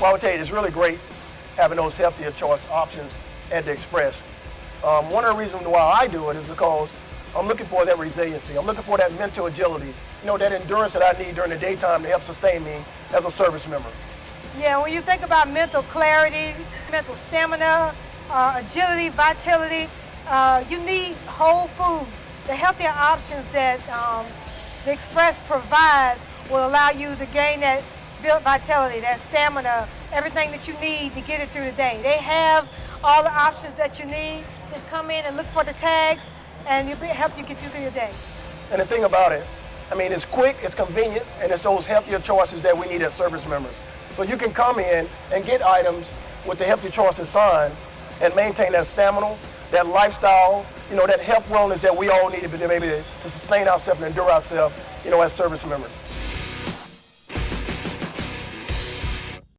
Well, I would tell you, it's really great having those healthier choice options at the Express. Um, one of the reasons why I do it is because I'm looking for that resiliency. I'm looking for that mental agility, you know, that endurance that I need during the daytime to help sustain me as a service member. Yeah, when you think about mental clarity, mental stamina, uh, agility, vitality, uh, you need whole foods. The healthier options that um, the Express provides will allow you to gain that built vitality, that stamina, everything that you need to get it through the day. They have all the options that you need. Just come in and look for the tags and it'll help you get you through your day. And the thing about it, I mean, it's quick, it's convenient, and it's those healthier choices that we need as service members. So you can come in and get items with the healthy choices sign and maintain that stamina, that lifestyle, you know, that health wellness that we all need to be able to sustain ourselves and endure ourselves, you know, as service members.